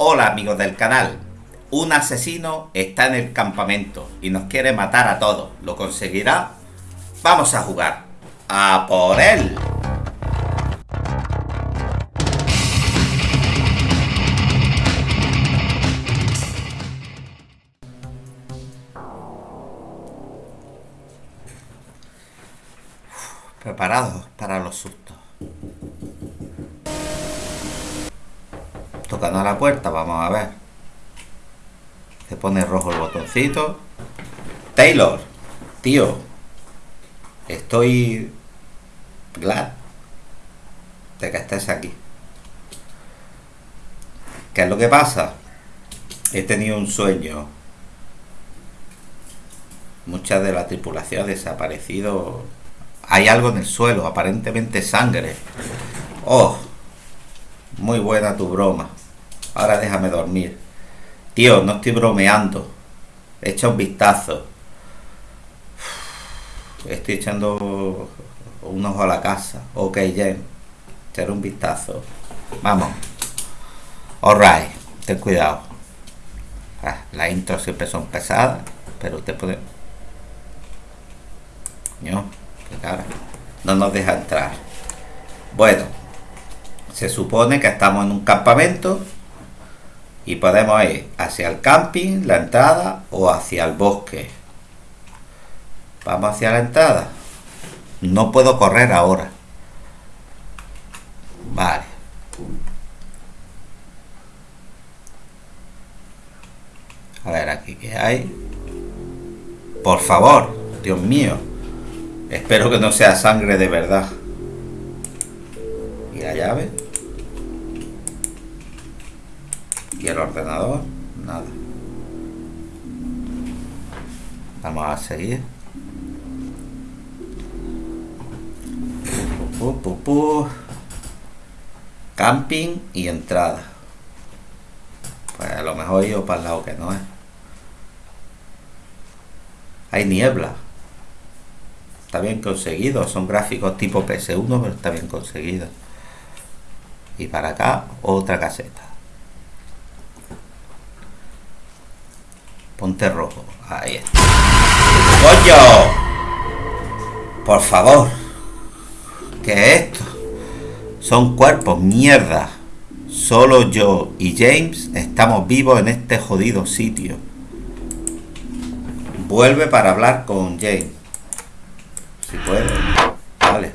Hola amigos del canal. Un asesino está en el campamento y nos quiere matar a todos. ¿Lo conseguirá? Vamos a jugar. ¡A por él! Preparados para los sustos. Tocando a la puerta, vamos a ver. Se pone rojo el botoncito. Taylor, tío, estoy glad de que estés aquí. ¿Qué es lo que pasa? He tenido un sueño. Mucha de la tripulación ha desaparecido. Hay algo en el suelo, aparentemente sangre. Oh, muy buena tu broma. Ahora déjame dormir. Tío, no estoy bromeando. Echa un vistazo. Estoy echando un ojo a la casa. Ok, Jen. Echar un vistazo. Vamos. Alright. Ten cuidado. Ah, las intros siempre son pesadas. Pero usted puede... No, qué cara. No nos deja entrar. Bueno. Se supone que estamos en un campamento y podemos ir hacia el camping, la entrada o hacia el bosque. Vamos hacia la entrada. No puedo correr ahora. Vale. A ver, aquí que hay. Por favor, Dios mío. Espero que no sea sangre de verdad. ¿Y la llave? ¿Y el ordenador? Nada. Vamos a seguir. Camping y entrada. Pues a lo mejor yo para el lado que no es. Hay niebla. Está bien conseguido. Son gráficos tipo PS1, pero está bien conseguido. Y para acá, otra caseta. Ponte rojo. Ahí está. ¡Coño! Por favor. ¿Qué es esto? Son cuerpos, mierda. Solo yo y James estamos vivos en este jodido sitio. Vuelve para hablar con James. Si puede. Vale.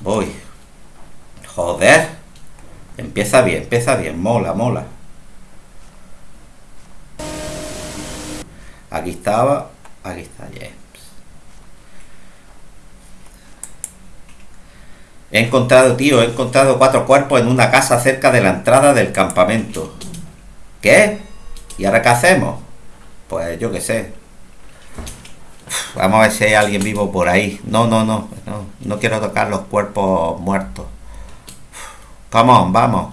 Voy. Joder. Empieza bien, empieza bien. Mola, mola. Aquí estaba. Aquí está James. He encontrado, tío, he encontrado cuatro cuerpos en una casa cerca de la entrada del campamento. ¿Qué? ¿Y ahora qué hacemos? Pues yo qué sé. Vamos a ver si hay alguien vivo por ahí. No, no, no. No, no quiero tocar los cuerpos muertos. Vamos, vamos.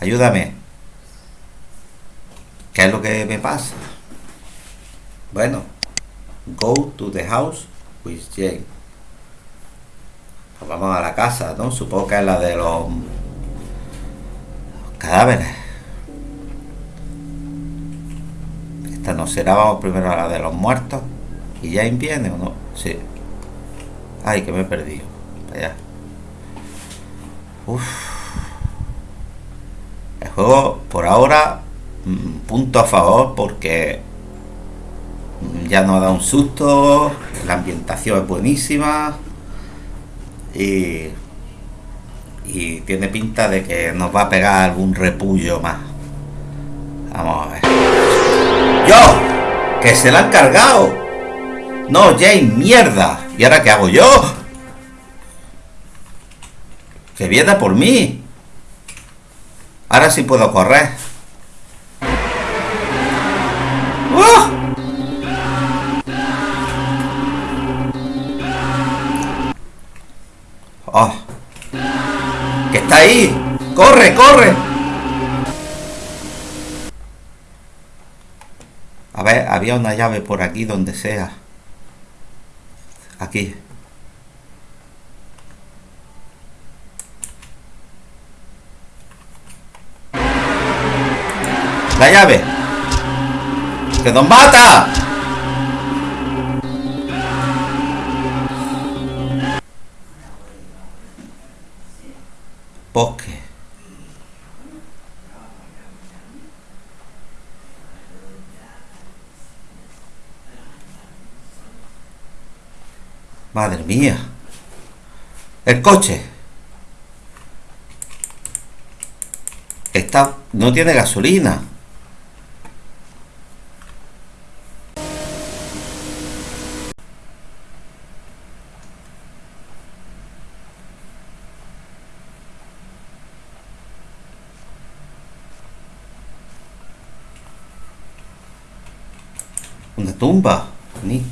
Ayúdame. ¿Qué es lo que me pasa? Bueno, go to the house with Jane. Vamos a la casa, ¿no? Supongo que es la de los cadáveres. Esta no será, vamos primero a la de los muertos. ¿Y Jane viene o no? Sí. Ay, que me he perdido. Allá. Uf. El juego, por ahora, mm, punto a favor porque ya nos da un susto, la ambientación es buenísima y, y tiene pinta de que nos va a pegar algún repullo más. Vamos a ver. ¡Yo! ¡Que se la han cargado! No, Jane, mierda. ¿Y ahora qué hago yo? Que viene por mí. Ahora sí puedo correr. Oh. ¡Que está ahí! ¡Corre, corre! A ver, había una llave por aquí, donde sea. Aquí. ¡La llave! ¡Que nos mata! Bosque. Madre mía. El coche. Está, no tiene gasolina. Una tumba, Nick.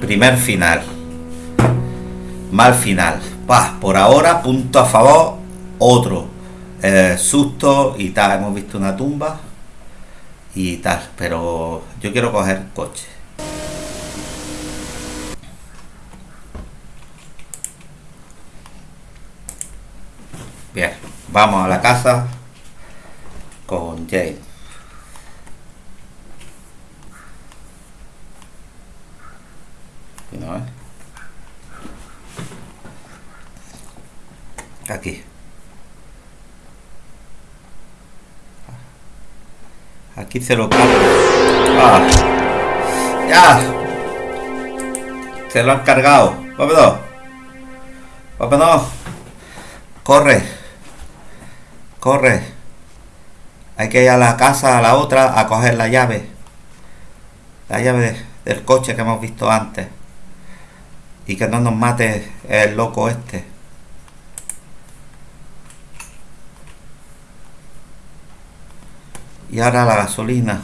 Primer final. Mal final. Pah, por ahora, punto a favor, otro. Eh, susto y tal. Hemos visto una tumba y tal. Pero yo quiero coger coche. Bien, vamos a la casa con Jane. Aquí. Aquí se lo cargo. Ah. ¡Ya! Se lo han cargado. Vámonos. Vámonos. Corre. Corre. Hay que ir a la casa, a la otra, a coger la llave. La llave del coche que hemos visto antes. Y que no nos mate el loco este. Y ahora la gasolina.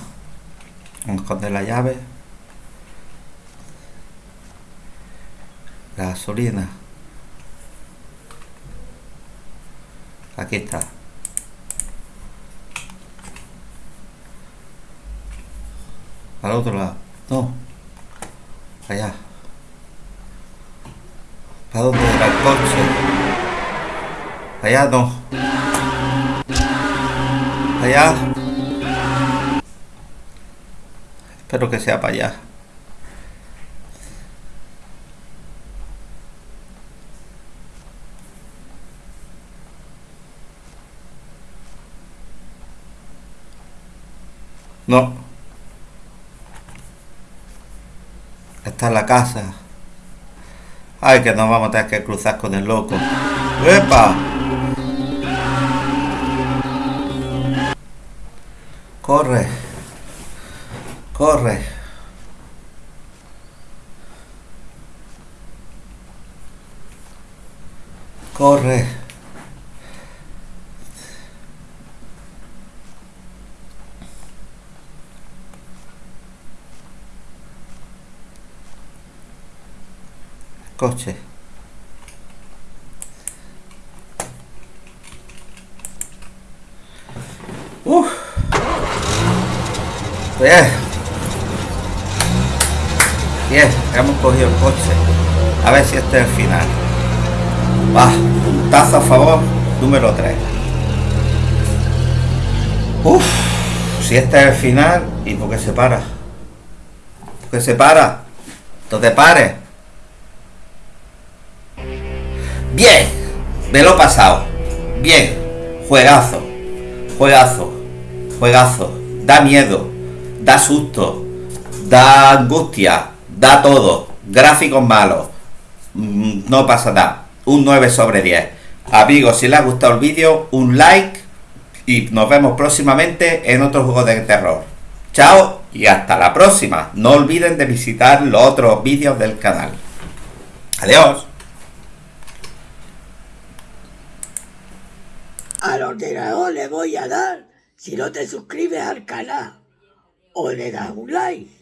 Vamos a esconder la llave. La gasolina. Aquí está. Al otro lado. No. Allá. ¿Para dónde era el coche? Allá no. Allá. Espero que sea para allá. No. Está en la casa. Ay, que nos vamos a tener que cruzar con el loco. ¡Epa! Corre. Corre. Corre. Coche. Uf. Bien, hemos cogido el coche. A ver si este es el final. Va, puntazo a favor, número 3. Uf, si este es el final, ¿y por qué se para? ¿Por qué se para? Entonces pare. Bien, me lo he pasado. Bien, juegazo, juegazo, juegazo. Da miedo, da susto, da angustia, da todo, gráficos malos, mm, no pasa nada, un 9 sobre 10. Amigos, si les ha gustado el vídeo, un like y nos vemos próximamente en otro juego de terror. Chao y hasta la próxima. No olviden de visitar los otros vídeos del canal. Adiós. Al ordenador le voy a dar si no te suscribes al canal o le das un like.